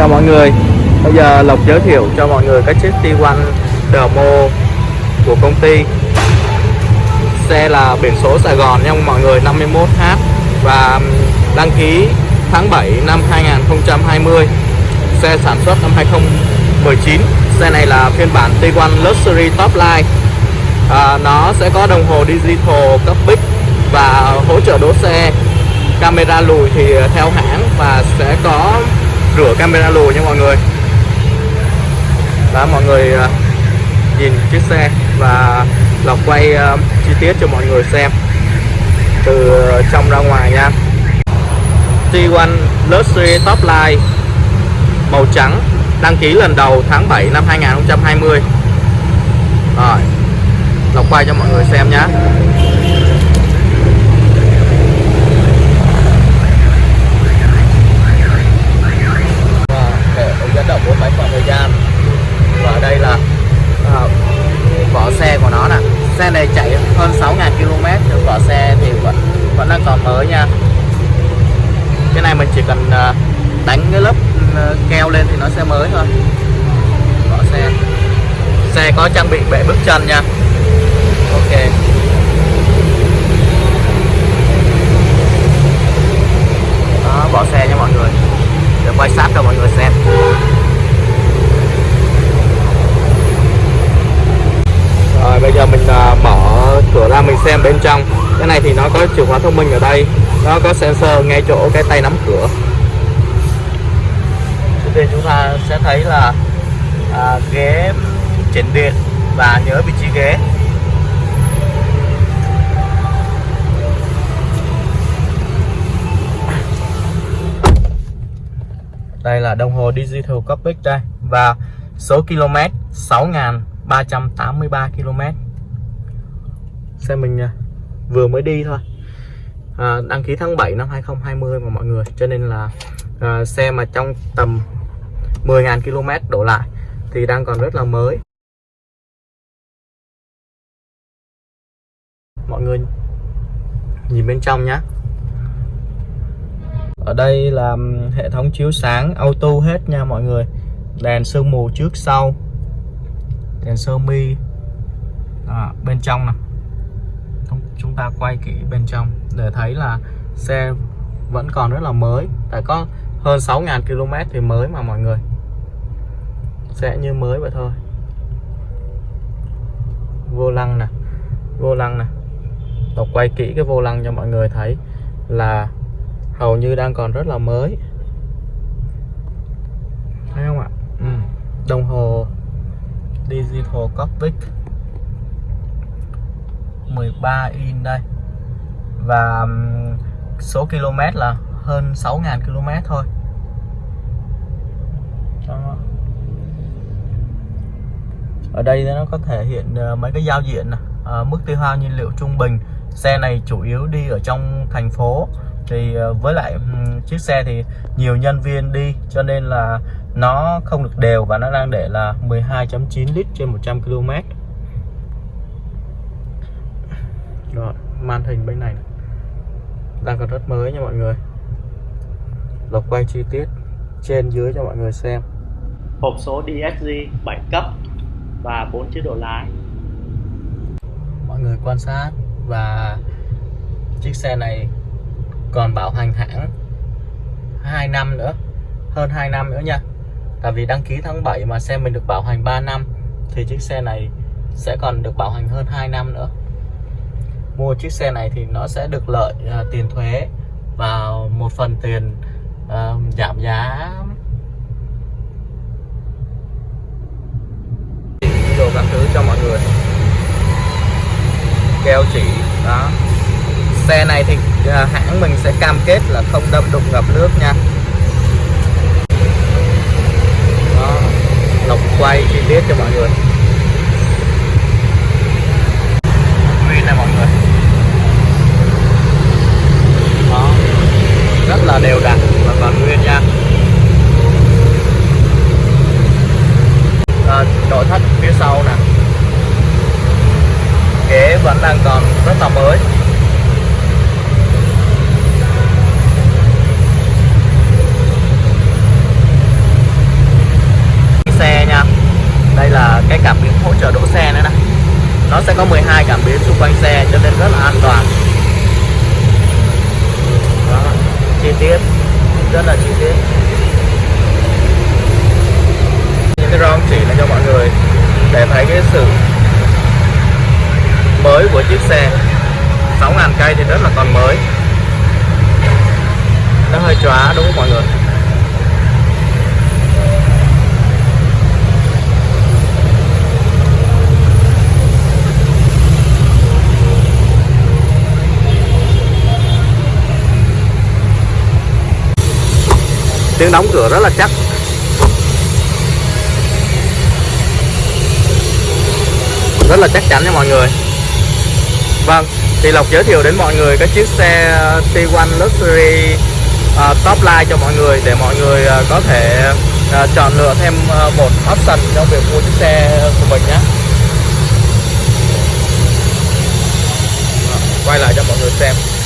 chào mọi người. Bây giờ Lộc giới thiệu cho mọi người cái chiếc T1 Demo của công ty. Xe là biển số Sài Gòn nha mọi người 51H Và đăng ký tháng 7 năm 2020 Xe sản xuất năm 2019 Xe này là phiên bản T1 Luxury Top Line. À, Nó sẽ có đồng hồ digital cấp bích Và hỗ trợ đỗ xe. Camera lùi thì theo hãng Và sẽ có rửa camera lùi nha mọi người. Đó, mọi người à, nhìn chiếc xe và Lộc quay à, chi tiết cho mọi người xem từ à, trong ra ngoài nha. T1 Luxury Top Line, màu trắng, đăng ký lần đầu tháng 7 năm 2020 rồi Lộc quay cho mọi người xem nhé dẫn động bốn bánh vào thời gian và đây là à, vỏ xe của nó nè xe này chạy hơn 6.000 km nhưng vỏ xe thì vẫn vẫn mới nha. Cái này mình chỉ cần à, đánh cái lớp à, keo lên thì nó sẽ mới thôi. Bỏ xe xe có trang bị bệ bước chân nha. Ok. Đó, bỏ xe nha mọi người. Để quay sát cho mọi người xem. Rồi, bây giờ mình bỏ mở cửa ra mình xem bên trong cái này thì nó có chìa khóa thông minh ở đây. Nó có sensor ngay chỗ cái tay nắm cửa. Trước tiên chúng ta sẽ thấy là à, ghế chỉnh điện và nhớ vị trí ghế. Đây là đồng hồ digital cockpit đây và số km 6.383 km xe mình à, vừa mới đi thôi. À, đăng ký tháng 7 năm 2020 mà mọi người. Cho nên là à, xe mà trong tầm 10.000 km đổ lại thì đang còn rất là mới. Mọi người nhìn bên trong nhé ở đây là hệ thống chiếu sáng auto hết nha mọi người. Đèn sương mù trước sau. Đèn sơ mi. À, bên trong nè chúng ta quay kỹ bên trong để thấy là xe vẫn còn rất là mới. Tại có hơn 6.000 km thì mới mà mọi người. Sẽ như mới vậy thôi. Vô lăng nè, vô lăng nè. Đọc quay kỹ cái vô lăng cho mọi người thấy là hầu như đang còn rất là mới. Thấy không ạ? Ừ. đồng hồ digital cockpit. 13 in đây. Và số km là hơn 6.000 km thôi. Đó. ở đây nó có thể hiện ờ, mấy cái giao diện. À, mức tiêu hao nhiên liệu trung bình. Xe này chủ yếu đi ở trong thành phố. Thì ờ, với lại chiếc xe thì nhiều nhân viên đi cho nên là nó không được đều và nó đang để là 12.9 lít trên 100 km rồi màn hình bên này đang còn rất mới nha mọi người. Lộc quay chi tiết trên dưới cho mọi người xem. Hộp số DSG 7 cấp và 4 chế độ lái. Mọi người quan sát và chiếc xe này còn bảo hành hãng 2 năm nữa hơn 2 năm nữa nha. Tại vì đăng ký tháng 7 mà xe mình được bảo hành 3 năm thì chiếc xe này sẽ còn được bảo hành hơn 2 năm nữa mua chiếc xe này thì nó sẽ được lợi uh, tiền thuế và một phần tiền uh, giảm giá. Đồ các thứ cho mọi người. Keo chỉ đó. Xe này thì uh, hãng mình sẽ cam kết là không đâm đụng ngập nước nha. Đó. Lọc quay chi tiết cho mọi người nguyên này mọi người đó rất là đều đặn và còn nguyên nha à, nội thất phía sau nè ghế vẫn đang còn rất là mới cảm biến hỗ trợ đỗ xe nữa nè nó sẽ có 12 cảm biến xung quanh xe cho nên rất là an toàn. Đó, chi tiết rất là chi tiết. Những cái ron chỉ là cho mọi người để thấy cái sự mới của chiếc xe. 6.000 cây thì rất là còn mới. Nó hơi chóa đúng không mọi người? Tiếng đóng cửa rất là chắc. Rất là chắc chắn nha mọi người. Vâng thì lộc giới thiệu đến mọi người cái chiếc xe T1 Luxury uh, top line cho mọi người để mọi người uh, có thể uh, chọn lựa thêm uh, một option trong việc mua chiếc xe của mình nhé. Vâng, quay lại cho mọi người xem.